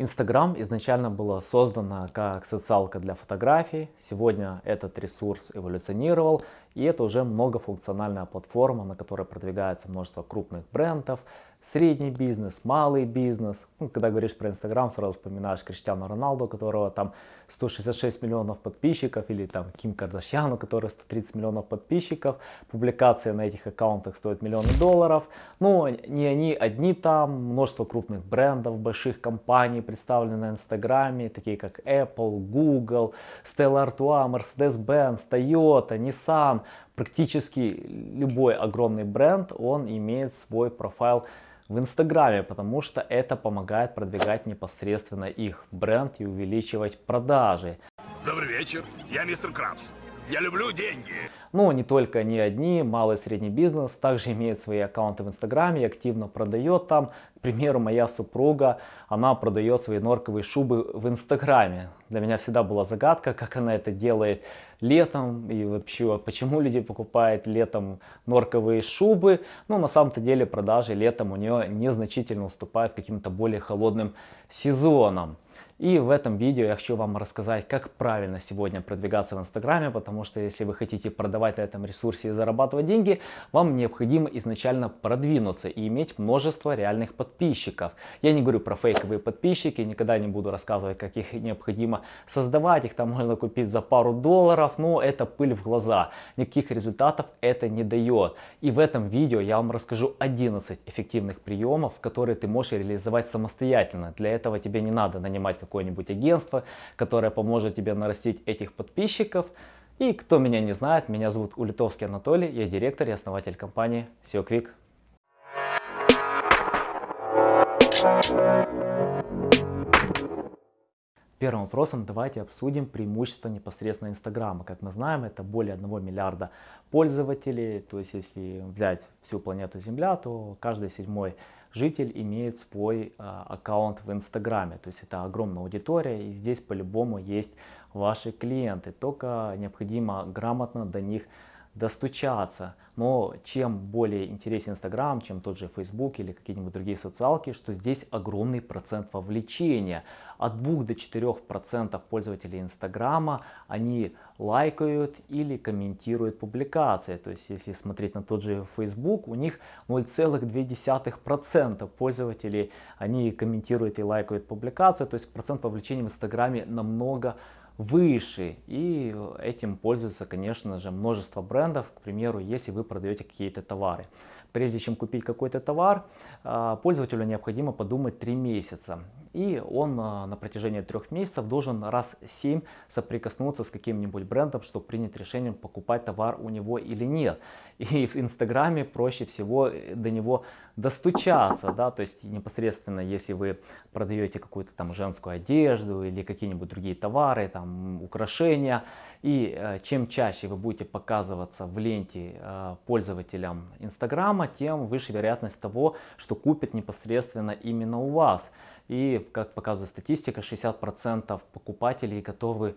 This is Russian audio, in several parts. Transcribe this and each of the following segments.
Инстаграм изначально было создано как социалка для фотографий. Сегодня этот ресурс эволюционировал, и это уже многофункциональная платформа, на которой продвигается множество крупных брендов, средний бизнес, малый бизнес. Ну, когда говоришь про Инстаграм, сразу вспоминаешь Криштиану Роналду, у которого там 166 миллионов подписчиков, или там Ким Кардашьян, у которой 130 миллионов подписчиков. Публикация на этих аккаунтах стоит миллионы долларов. Но не они одни там, множество крупных брендов, больших компаний представлены на Инстаграме, такие как Apple, Google, Stella Artois, Mercedes-Benz, Toyota, Nissan. Практически любой огромный бренд, он имеет свой профайл в Инстаграме, потому что это помогает продвигать непосредственно их бренд и увеличивать продажи. Добрый вечер, я мистер Крабс. Я люблю деньги. Но не только не одни, малый и средний бизнес также имеет свои аккаунты в Инстаграме и активно продает там. К примеру, моя супруга, она продает свои норковые шубы в Инстаграме. Для меня всегда была загадка, как она это делает летом и вообще, почему люди покупают летом норковые шубы. Ну, на самом-то деле продажи летом у нее незначительно уступают каким-то более холодным сезонам. И в этом видео я хочу вам рассказать, как правильно сегодня продвигаться в Инстаграме, потому что если вы хотите продавать на этом ресурсе и зарабатывать деньги, вам необходимо изначально продвинуться и иметь множество реальных подписчиков. Я не говорю про фейковые подписчики, никогда не буду рассказывать, как их необходимо создавать, их там можно купить за пару долларов, но это пыль в глаза, никаких результатов это не дает. И в этом видео я вам расскажу 11 эффективных приемов, которые ты можешь реализовать самостоятельно. Для этого тебе не надо нанимать какое-нибудь агентство, которое поможет тебе нарастить этих подписчиков. И кто меня не знает, меня зовут Улитовский Анатолий, я директор и основатель компании SEO. Первым вопросом давайте обсудим преимущества непосредственно Инстаграма. Как мы знаем, это более 1 миллиарда пользователей. То есть, если взять всю планету Земля, то каждый седьмой житель имеет свой э, аккаунт в Инстаграме. То есть, это огромная аудитория, и здесь по-любому есть ваши клиенты. Только необходимо грамотно до них достучаться. Но чем более интересен Инстаграм, чем тот же Facebook или какие-нибудь другие социалки, что здесь огромный процент вовлечения. От 2 до 4 процентов пользователей Инстаграма они лайкают или комментируют публикации. То есть если смотреть на тот же Facebook, у них 0,2 процента пользователей они комментируют и лайкают публикации. То есть процент вовлечения в Инстаграме намного выше. И этим пользуются, конечно же, множество брендов. К примеру, если вы продаете какие-то товары. Прежде чем купить какой-то товар, а, пользователю необходимо подумать 3 месяца. И он а, на протяжении трех месяцев должен раз 7 соприкоснуться с каким-нибудь брендом, чтобы принять решение, покупать товар у него или нет. И в Инстаграме проще всего э, до него достучаться. Да? То есть непосредственно, если вы продаете какую-то там женскую одежду или какие-нибудь другие товары, там украшения, и э, чем чаще вы будете показываться в ленте э, пользователям Инстаграма, тем выше вероятность того, что купят непосредственно именно у вас. И, как показывает статистика, 60% покупателей готовы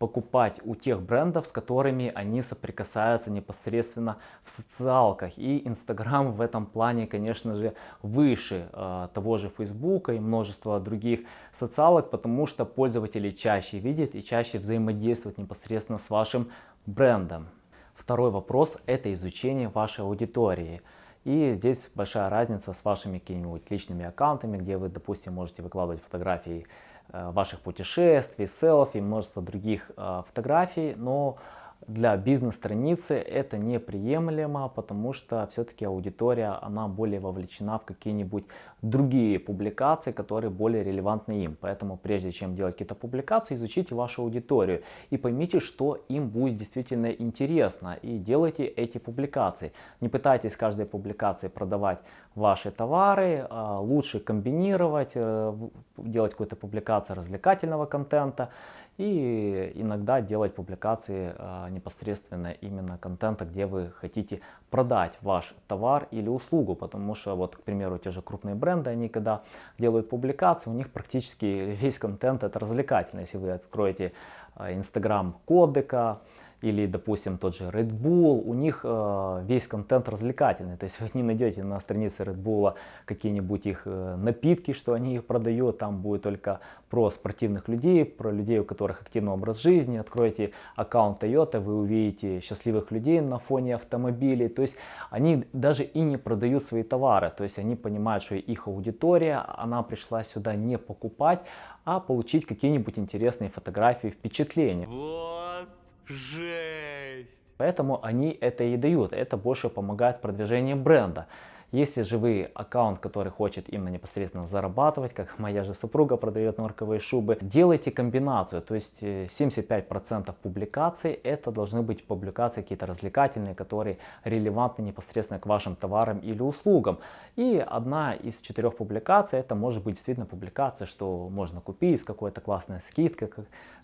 покупать у тех брендов, с которыми они соприкасаются непосредственно в социалках. И Инстаграм в этом плане, конечно же, выше э, того же Фейсбука и множества других социалок, потому что пользователи чаще видят и чаще взаимодействуют непосредственно с вашим брендом. Второй вопрос – это изучение вашей аудитории. И здесь большая разница с вашими какими-нибудь личными аккаунтами, где вы, допустим, можете выкладывать фотографии э, ваших путешествий, селфи, множество других э, фотографий, но для бизнес-страницы это неприемлемо, потому что все-таки аудитория, она более вовлечена в какие-нибудь другие публикации, которые более релевантны им. Поэтому прежде чем делать какие-то публикации, изучите вашу аудиторию и поймите, что им будет действительно интересно и делайте эти публикации. Не пытайтесь каждой публикации продавать ваши товары, а лучше комбинировать, э, делать какую-то публикацию развлекательного контента и иногда делать публикации а, непосредственно именно контента, где вы хотите продать ваш товар или услугу, потому что вот, к примеру, те же крупные бренды, они когда делают публикации, у них практически весь контент это развлекательный. Если вы откроете Инстаграм кодека, или, допустим, тот же Red Bull, у них э, весь контент развлекательный. То есть вы не найдете на странице Red Bull какие-нибудь их э, напитки, что они их продают. Там будет только про спортивных людей, про людей, у которых активный образ жизни. Откройте аккаунт Toyota, вы увидите счастливых людей на фоне автомобилей. То есть они даже и не продают свои товары. То есть они понимают, что их аудитория, она пришла сюда не покупать, а получить какие-нибудь интересные фотографии, впечатления. Вот жесть! Поэтому они это и дают. Это больше помогает продвижению бренда. Если же вы аккаунт, который хочет именно непосредственно зарабатывать, как моя же супруга продает норковые шубы, делайте комбинацию. То есть 75% э, публикаций это должны быть публикации какие-то развлекательные, которые релевантны непосредственно к вашим товарам или услугам. И одна из четырех публикаций это может быть действительно публикация, что можно купить с какой-то классной скидкой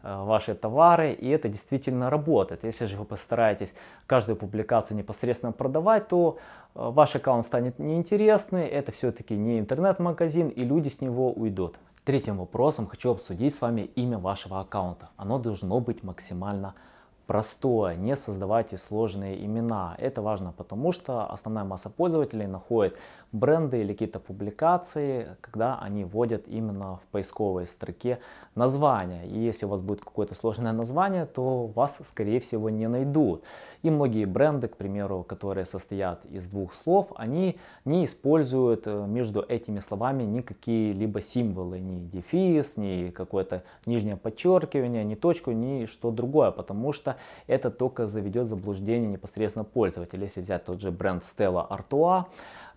э, ваши товары. И это действительно работает. Если же вы постараетесь каждую публикацию непосредственно продавать, то э, ваш аккаунт станет неинтересный, это все-таки не интернет-магазин и люди с него уйдут. Третьим вопросом хочу обсудить с вами имя вашего аккаунта. Оно должно быть максимально простое, не создавайте сложные имена. Это важно, потому что основная масса пользователей находит бренды или какие-то публикации, когда они вводят именно в поисковой строке название. И если у вас будет какое-то сложное название, то вас, скорее всего, не найдут. И многие бренды, к примеру, которые состоят из двух слов, они не используют э, между этими словами никакие либо символы, ни дефис, ни какое-то нижнее подчеркивание, ни точку, ни что другое, потому что это только заведет заблуждение непосредственно пользователя. Если взять тот же бренд Stella Artois,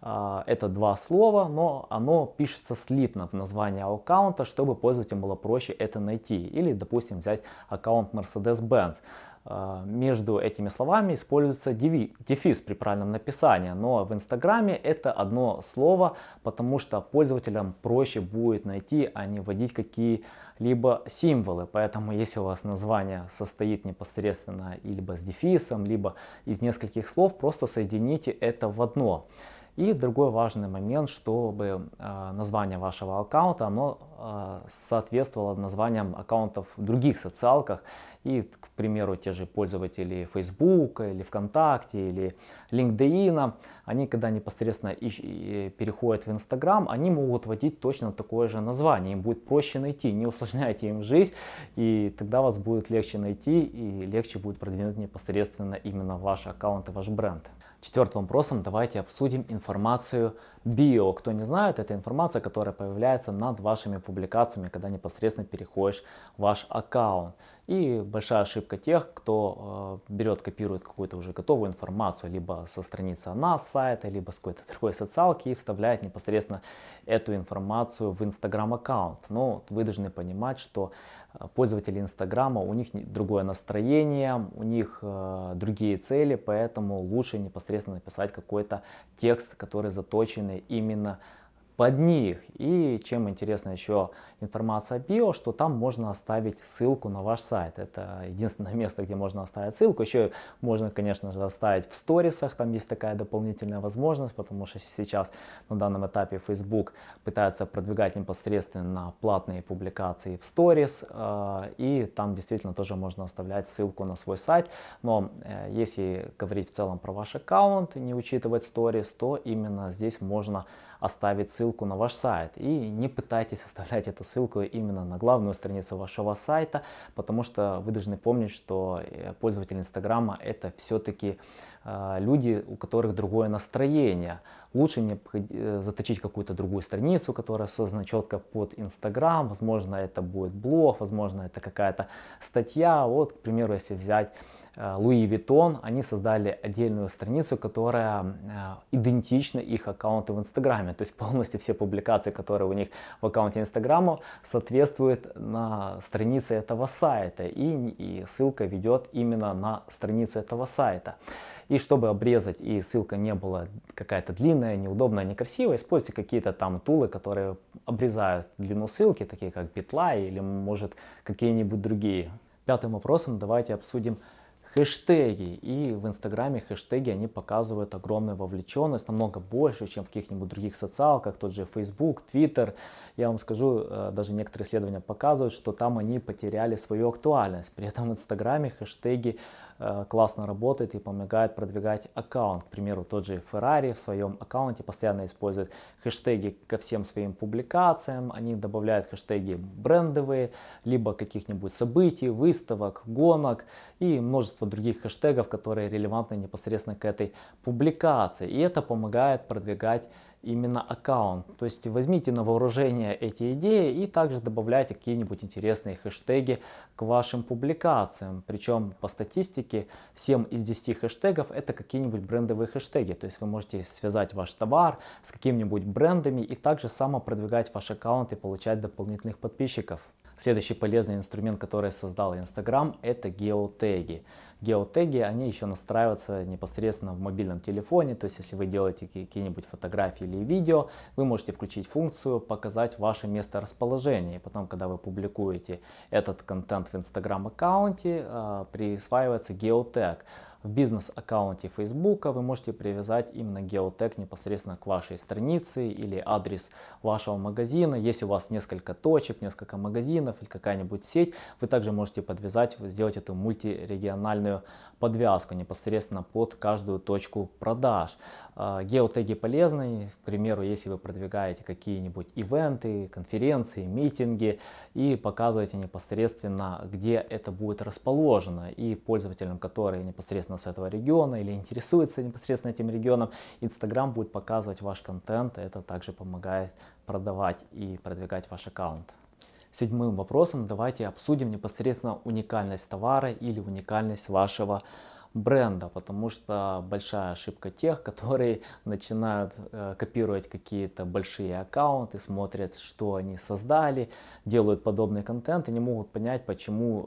а, это два слова, но оно пишется слитно в названии аккаунта, чтобы пользователям было проще это найти. Или, допустим, взять аккаунт Mercedes-Benz. А, между этими словами используется дефис при правильном написании, но в Инстаграме это одно слово, потому что пользователям проще будет найти, а не вводить какие-либо символы. Поэтому если у вас название состоит непосредственно либо с дефисом, либо из нескольких слов, просто соедините это в одно. И другой важный момент, чтобы э, название вашего аккаунта оно э, соответствовало названиям аккаунтов в других социалках. И, к примеру, те же пользователи Facebook или ВКонтакте или LinkedIn, они когда непосредственно переходят в Instagram, они могут вводить точно такое же название. Им будет проще найти, не усложняйте им жизнь, и тогда вас будет легче найти и легче будет продвинуть непосредственно именно ваш аккаунт и ваш бренд. Четвертым вопросом давайте обсудим информацию био. Кто не знает, это информация, которая появляется над вашими публикациями, когда непосредственно переходишь в ваш аккаунт. И большая ошибка тех, кто э, берет, копирует какую-то уже готовую информацию, либо со страницы нас сайта, либо с какой-то другой социалки и вставляет непосредственно эту информацию в Инстаграм аккаунт. Но вы должны понимать, что э, пользователи Инстаграма, у них другое настроение, у них э, другие цели, поэтому лучше непосредственно написать какой-то текст, который заточенный именно под них. И чем интересна еще информация био, что там можно оставить ссылку на ваш сайт. Это единственное место, где можно оставить ссылку. Еще можно, конечно же, оставить в сторисах, там есть такая дополнительная возможность, потому что сейчас на данном этапе Facebook пытается продвигать непосредственно платные публикации в сторис, э, и там действительно тоже можно оставлять ссылку на свой сайт. Но э, если говорить в целом про ваш аккаунт, не учитывать сторис, то именно здесь можно оставить ссылку на ваш сайт. И не пытайтесь оставлять эту ссылку именно на главную страницу вашего сайта, потому что вы должны помнить, что э, пользователи Инстаграма это все-таки э, люди, у которых другое настроение. Лучше не э, заточить какую-то другую страницу, которая создана четко под Инстаграм. Возможно, это будет блог, возможно, это какая-то статья. Вот, к примеру, если взять Луи Виттон, они создали отдельную страницу, которая идентична их аккаунту в Инстаграме. То есть полностью все публикации, которые у них в аккаунте Инстаграма, соответствуют на странице этого сайта. И, и ссылка ведет именно на страницу этого сайта. И чтобы обрезать и ссылка не была какая-то длинная, неудобная, некрасивая, используйте какие-то там тулы, которые обрезают длину ссылки, такие как Bitly или может какие-нибудь другие. Пятым вопросом давайте обсудим хэштеги. И в Инстаграме хэштеги, они показывают огромную вовлеченность, намного больше, чем в каких-нибудь других социалках, тот же Facebook, Twitter. Я вам скажу, э, даже некоторые исследования показывают, что там они потеряли свою актуальность. При этом в Инстаграме хэштеги классно работают и помогают продвигать аккаунт. К примеру, тот же Ferrari в своем аккаунте постоянно использует хэштеги ко всем своим публикациям. Они добавляют хэштеги брендовые, либо каких-нибудь событий, выставок, гонок и множество других хэштегов, которые релевантны непосредственно к этой публикации. И это помогает продвигать именно аккаунт. То есть возьмите на вооружение эти идеи и также добавляйте какие-нибудь интересные хэштеги к вашим публикациям. Причем по статистике 7 из 10 хэштегов это какие-нибудь брендовые хэштеги. То есть вы можете связать ваш товар с какими-нибудь брендами и также само продвигать ваш аккаунт и получать дополнительных подписчиков. Следующий полезный инструмент, который создал Instagram, это геотеги. Геотеги, они еще настраиваются непосредственно в мобильном телефоне, то есть если вы делаете какие-нибудь фотографии или видео, вы можете включить функцию показать ваше место расположения. Потом, когда вы публикуете этот контент в Instagram аккаунте, а, присваивается геотег в бизнес-аккаунте Facebook вы можете привязать именно геотег непосредственно к вашей странице или адрес вашего магазина. Если у вас несколько точек, несколько магазинов или какая-нибудь сеть, вы также можете подвязать, сделать эту мультирегиональную подвязку непосредственно под каждую точку продаж. А, геотеги полезны, к примеру, если вы продвигаете какие-нибудь ивенты, конференции, митинги и показываете непосредственно, где это будет расположено. И пользователям, которые непосредственно с этого региона или интересуются непосредственно этим регионом, Instagram будет показывать ваш контент. Это также помогает продавать и продвигать ваш аккаунт. Седьмым вопросом давайте обсудим непосредственно уникальность товара или уникальность вашего бренда, потому что большая ошибка тех, которые начинают э, копировать какие-то большие аккаунты, смотрят, что они создали, делают подобный контент и не могут понять, почему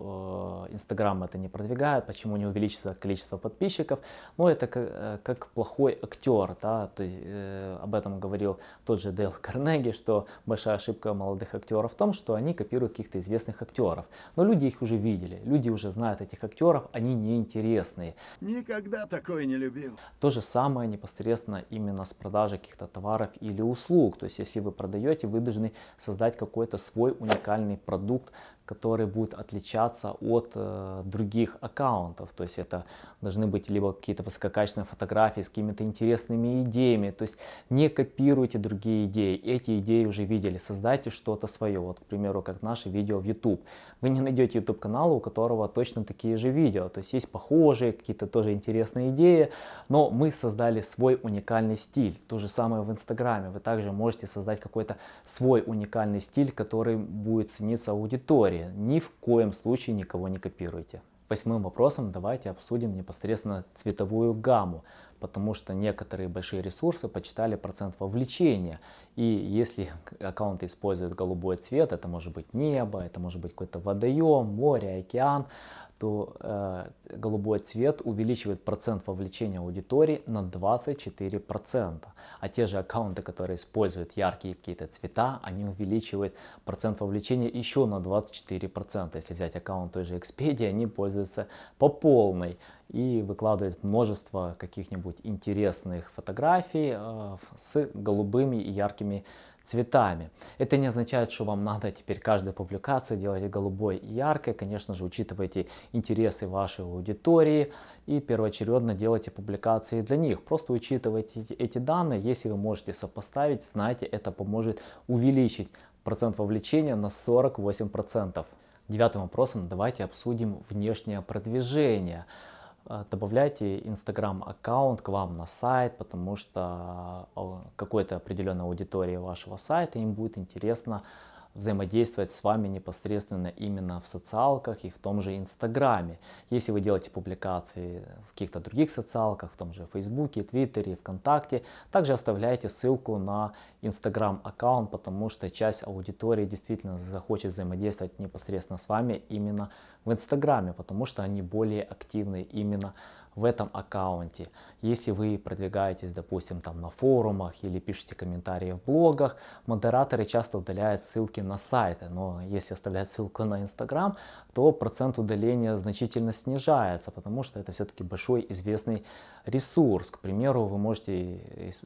э, Инстаграм это не продвигает, почему не увеличится количество подписчиков. Но это как, э, как плохой актер, да? То есть, э, об этом говорил тот же Дейл Карнеги, что большая ошибка молодых актеров в том, что они копируют каких-то известных актеров. Но люди их уже видели, люди уже знают этих актеров, они неинтересные. Никогда такое не любил. То же самое непосредственно именно с продажей каких-то товаров или услуг. То есть если вы продаете, вы должны создать какой-то свой уникальный продукт, который будет отличаться от э, других аккаунтов. То есть это должны быть либо какие-то высококачественные фотографии с какими-то интересными идеями. То есть не копируйте другие идеи. Эти идеи уже видели. Создайте что-то свое. Вот, к примеру, как наше видео в YouTube. Вы не найдете YouTube канала, у которого точно такие же видео. То есть есть похожие, какие-то тоже интересные идеи. Но мы создали свой уникальный стиль. То же самое в Инстаграме. Вы также можете создать какой-то свой уникальный стиль, который будет цениться аудиторией истории. Ни в коем случае никого не копируйте. Восьмым вопросом давайте обсудим непосредственно цветовую гамму, потому что некоторые большие ресурсы почитали процент вовлечения. И если аккаунты используют голубой цвет, это может быть небо, это может быть какой-то водоем, море, океан, то э, голубой цвет увеличивает процент вовлечения аудитории на 24%. А те же аккаунты, которые используют яркие какие-то цвета, они увеличивают процент вовлечения еще на 24%. Если взять аккаунт той же Expedia, они пользуются по полной и выкладывают множество каких-нибудь интересных фотографий э, с голубыми и яркими цветами. Это не означает, что вам надо теперь каждую публикацию делать голубой и яркой. Конечно же, учитывайте интересы вашей аудитории и первоочередно делайте публикации для них. Просто учитывайте эти данные. Если вы можете сопоставить, знаете, это поможет увеличить процент вовлечения на 48%. Девятым вопросом давайте обсудим внешнее продвижение. А, добавляйте Instagram аккаунт к вам на сайт, потому что а, какой-то определенной аудитории вашего сайта им будет интересно взаимодействовать с вами непосредственно именно в социалках и в том же Инстаграме. Если вы делаете публикации в каких-то других социалках, в том же Фейсбуке, Твиттере, ВКонтакте, также оставляйте ссылку на Инстаграм аккаунт, потому что часть аудитории действительно захочет взаимодействовать непосредственно с вами именно в Инстаграме, потому что они более активны именно в этом аккаунте. Если вы продвигаетесь, допустим, там на форумах или пишете комментарии в блогах, модераторы часто удаляют ссылки на сайты. Но если оставлять ссылку на Инстаграм, то процент удаления значительно снижается, потому что это все-таки большой известный ресурс. К примеру, вы можете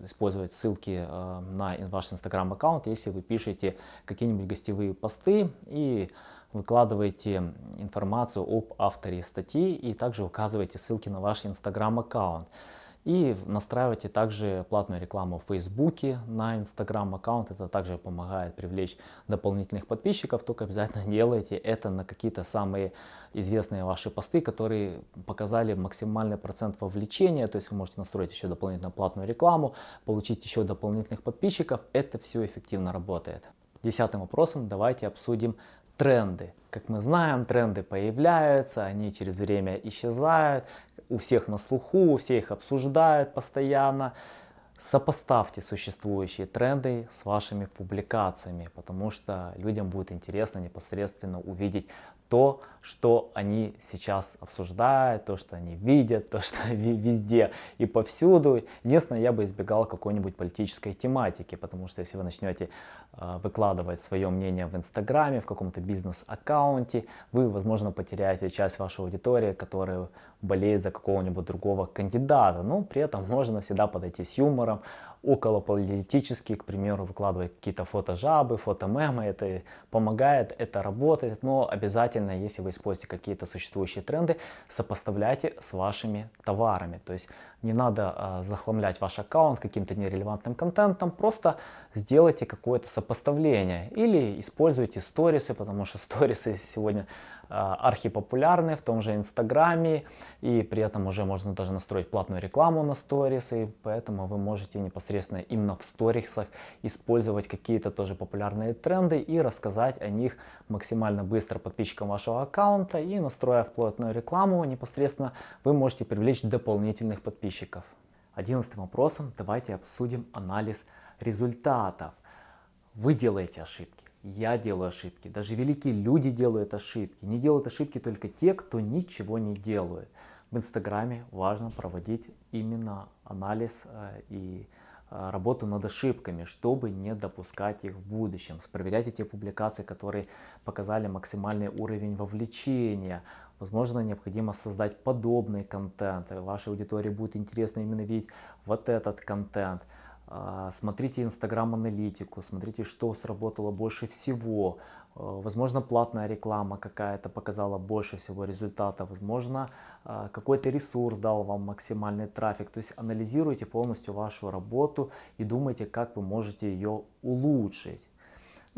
использовать ссылки э, на ваш Инстаграм аккаунт, если вы пишете какие-нибудь гостевые посты и выкладываете информацию об авторе статьи и также указываете ссылки на ваш инстаграм аккаунт. И настраивайте также платную рекламу в Фейсбуке на Инстаграм аккаунт. Это также помогает привлечь дополнительных подписчиков. Только обязательно делайте это на какие-то самые известные ваши посты, которые показали максимальный процент вовлечения. То есть вы можете настроить еще дополнительно платную рекламу, получить еще дополнительных подписчиков. Это все эффективно работает. Десятым вопросом давайте обсудим тренды. Как мы знаем, тренды появляются, они через время исчезают, у всех на слуху, все их обсуждают постоянно. Сопоставьте существующие тренды с вашими публикациями, потому что людям будет интересно непосредственно увидеть то, что они сейчас обсуждают, то, что они видят, то, что везде и повсюду. Единственное, я бы избегал какой-нибудь политической тематики, потому что если вы начнете э, выкладывать свое мнение в Инстаграме, в каком-то бизнес-аккаунте, вы, возможно, потеряете часть вашей аудитории, которая болеет за какого-нибудь другого кандидата. Но при этом можно всегда подойти с юмором, около политические, к примеру, выкладывать какие-то фотожабы, фотомемы, это помогает, это работает, но обязательно, если вы используете какие-то существующие тренды, сопоставляйте с вашими товарами, то есть не надо э, захламлять ваш аккаунт каким-то нерелевантным контентом, просто сделайте какое-то сопоставление. Или используйте сторисы, потому что сторисы сегодня а, архипопулярны в том же Инстаграме, и при этом уже можно даже настроить платную рекламу на сторисы, поэтому вы можете непосредственно именно в сторисах использовать какие-то тоже популярные тренды и рассказать о них максимально быстро подписчикам вашего аккаунта, и настроив платную рекламу, непосредственно вы можете привлечь дополнительных подписчиков. Одиннадцатым вопросом давайте обсудим анализ результатов. Вы делаете ошибки я делаю ошибки, даже великие люди делают ошибки. Не делают ошибки только те, кто ничего не делает. В Инстаграме важно проводить именно анализ э, и э, работу над ошибками, чтобы не допускать их в будущем. Проверяйте те публикации, которые показали максимальный уровень вовлечения. Возможно, необходимо создать подобный контент. Вашей аудитории будет интересно именно видеть вот этот контент. А, смотрите Инстаграм аналитику, смотрите, что сработало больше всего. А, возможно, платная реклама какая-то показала больше всего результата. Возможно, а, какой-то ресурс дал вам максимальный трафик. То есть анализируйте полностью вашу работу и думайте, как вы можете ее улучшить.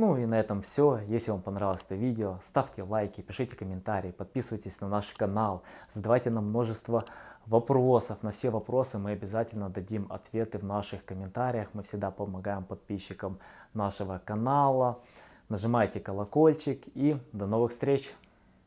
Ну и на этом все. Если вам понравилось это видео, ставьте лайки, пишите комментарии, подписывайтесь на наш канал, задавайте нам множество вопросов. На все вопросы мы обязательно дадим ответы в наших комментариях. Мы всегда помогаем подписчикам нашего канала. Нажимайте колокольчик и до новых встреч!